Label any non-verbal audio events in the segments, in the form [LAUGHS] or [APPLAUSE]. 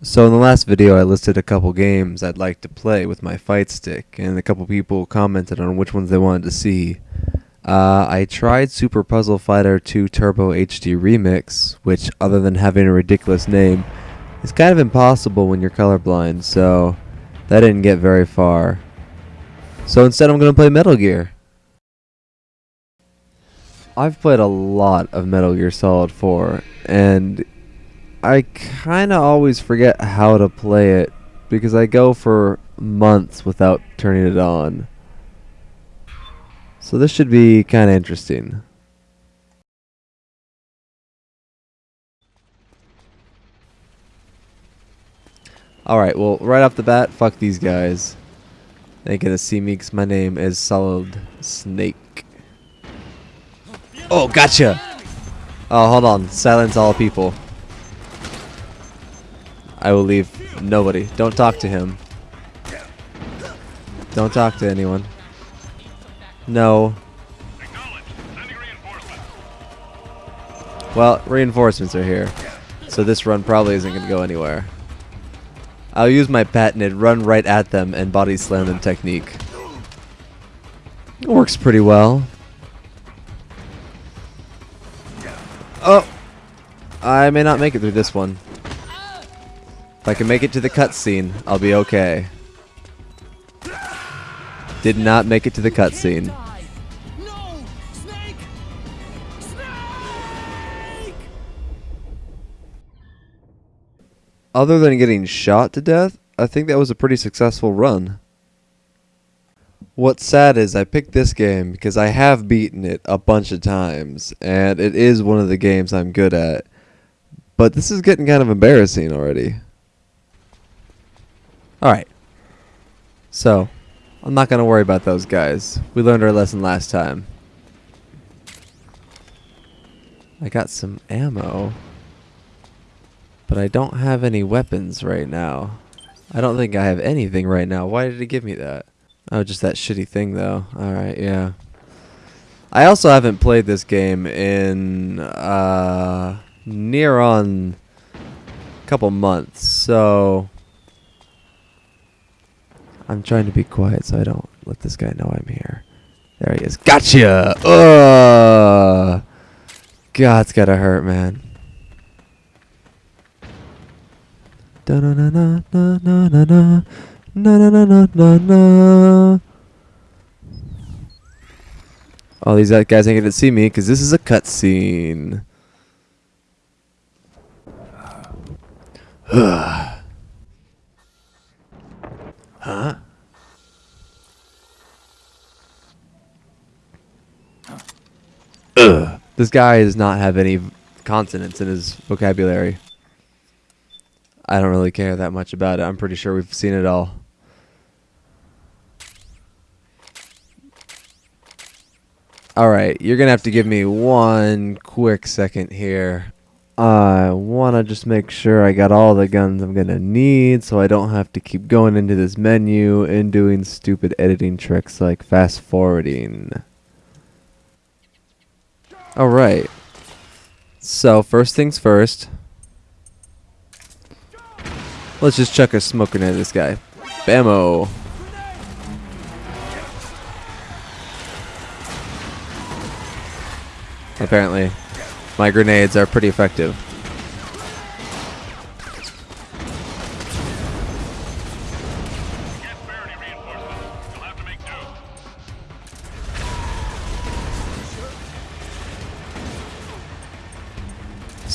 So in the last video I listed a couple games I'd like to play with my fight stick and a couple people commented on which ones they wanted to see. Uh, I tried Super Puzzle Fighter 2 Turbo HD Remix, which other than having a ridiculous name, is kind of impossible when you're colorblind, so that didn't get very far. So instead I'm going to play Metal Gear. I've played a lot of Metal Gear Solid 4, and I kind of always forget how to play it because I go for months without turning it on. So this should be kind of interesting. Alright, well, right off the bat, fuck these guys. They ain't gonna see me because my name is Solid Snake. Oh, gotcha! Oh, hold on. Silence all people. I will leave nobody. Don't talk to him. Don't talk to anyone. No. Well, reinforcements are here. So this run probably isn't going to go anywhere. I'll use my patented run right at them and body slam them technique. It works pretty well. Oh! I may not make it through this one. If I can make it to the cutscene, I'll be okay. Did not make it to the cutscene. Other than getting shot to death, I think that was a pretty successful run. What's sad is I picked this game because I have beaten it a bunch of times, and it is one of the games I'm good at. But this is getting kind of embarrassing already. Alright. So, I'm not going to worry about those guys. We learned our lesson last time. I got some ammo. But I don't have any weapons right now. I don't think I have anything right now. Why did it give me that? Oh, just that shitty thing though. Alright, yeah. I also haven't played this game in uh, near on a couple months, so I'm trying to be quiet so I don't let this guy know I'm here. There he is. Gotcha! Ugh! God, it's gotta hurt, man. Na na na na na na na na na na na na All these guys ain't gonna see me because this is a cutscene. [SIGHS] [SIGHS] This guy does not have any consonants in his vocabulary. I don't really care that much about it. I'm pretty sure we've seen it all. Alright, you're going to have to give me one quick second here. I want to just make sure I got all the guns I'm going to need so I don't have to keep going into this menu and doing stupid editing tricks like fast forwarding. Alright. So, first things first. Let's just chuck a smoke grenade at this guy. Bammo. Apparently. My grenades are pretty effective.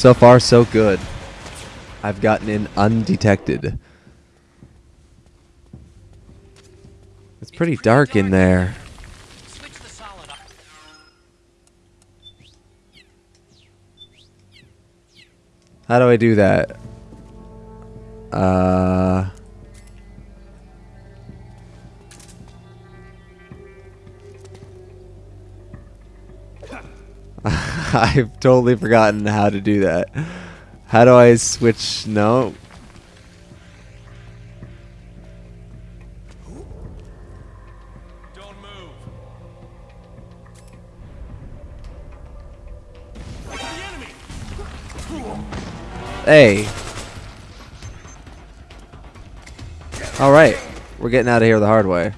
So far, so good. I've gotten in undetected. It's pretty dark in there. How do I do that? Uh... [LAUGHS] I've totally forgotten how to do that. How do I switch? No. Hey. Alright, we're getting out of here the hard way.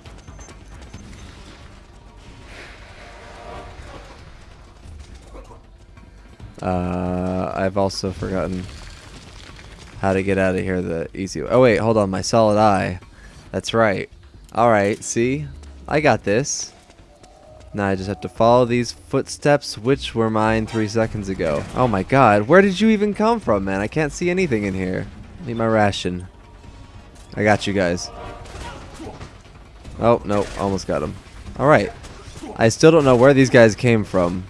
Uh, I've also forgotten how to get out of here the easy way. Oh wait, hold on, my solid eye. That's right. Alright, see? I got this. Now I just have to follow these footsteps, which were mine three seconds ago. Oh my god, where did you even come from, man? I can't see anything in here. Need my ration. I got you guys. Oh, no, almost got him. Alright. I still don't know where these guys came from.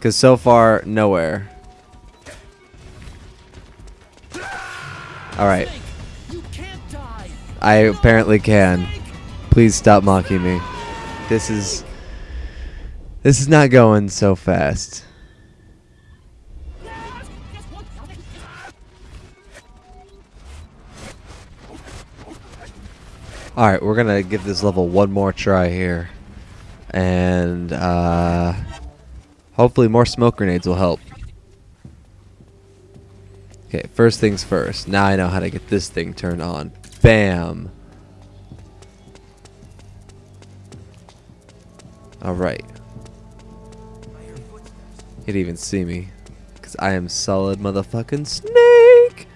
Because so far, nowhere. Alright. I apparently can. Please stop mocking me. This is... This is not going so fast. Alright, we're gonna give this level one more try here. And, uh... Hopefully more smoke grenades will help. Okay, first things first. Now I know how to get this thing turned on. Bam! Alright. He'd even see me. Because I am solid motherfucking snake!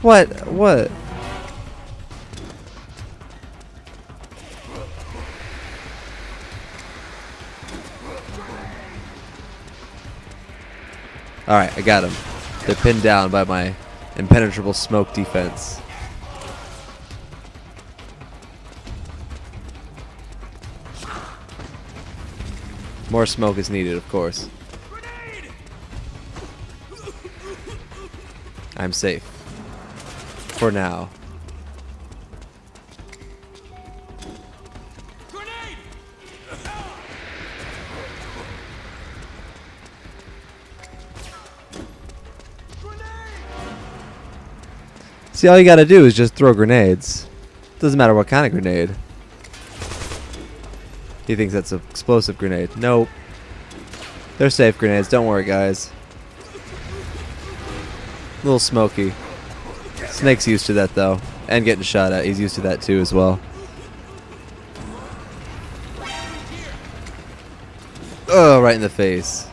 What? What? Alright, I got him. They're pinned down by my impenetrable smoke defense. More smoke is needed, of course. I'm safe. For now. See, all you gotta do is just throw grenades. Doesn't matter what kind of grenade. He thinks that's an explosive grenade. Nope. They're safe grenades. Don't worry, guys. A little smoky. Snake's used to that, though. And getting shot at. He's used to that, too, as well. Oh, right in the face.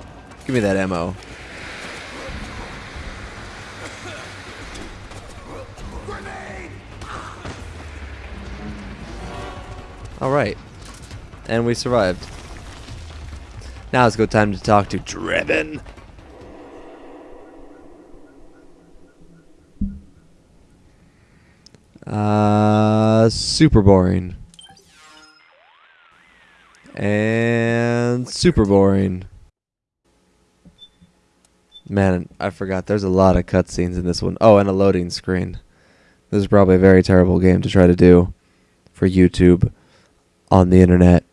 Give me that ammo. Alright. And we survived. Now it's go time to talk to Drebin. Uh, super boring. And super boring. Man, I forgot. There's a lot of cutscenes in this one. Oh, and a loading screen. This is probably a very terrible game to try to do for YouTube on the internet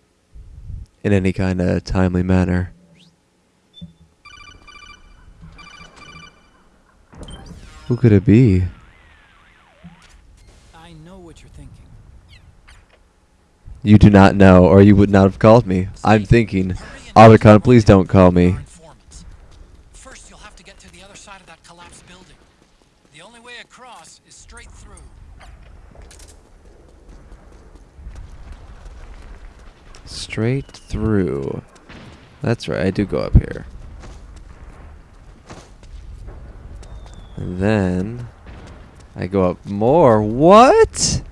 in any kind of timely manner. Who could it be? I know what you're thinking. You do not know, or you would not have called me. I'm thinking, Otacon, please don't call me. First, you'll have to get to the other side of that collapsed building. The only way across is straight through. Straight through. That's right, I do go up here. And then I go up more. What?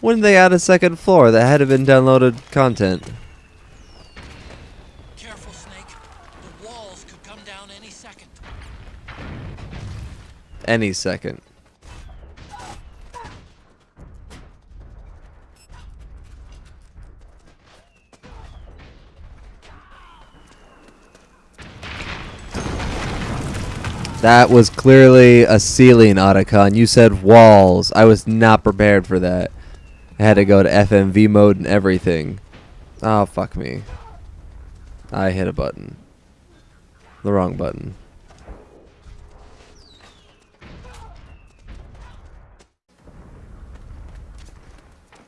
When did they add a second floor that had been downloaded content? Careful, Snake. The walls could come down any second. Any second. That was clearly a ceiling, Otacon. You said walls. I was not prepared for that. I had to go to FMV mode and everything. Oh, fuck me. I hit a button. The wrong button.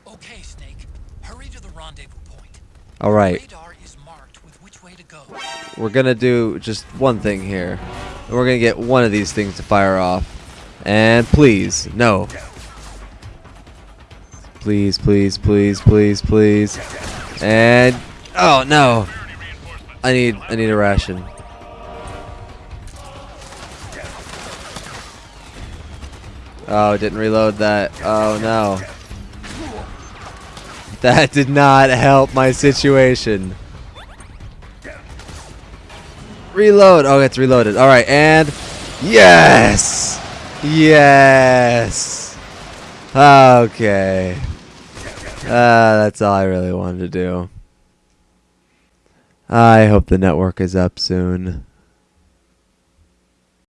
Okay, Snake. Hurry to the rendezvous point. All right. Radar is marked with which way to. We're do just one thing here. And we're gonna get one of these things to fire off. And please, no. Please, please, please, please, please. And oh no. I need I need a ration. Oh, didn't reload that. Oh no. That did not help my situation. Reload. Oh, it's reloaded. All right, and yes, yes. Okay. Uh, that's all I really wanted to do. I hope the network is up soon.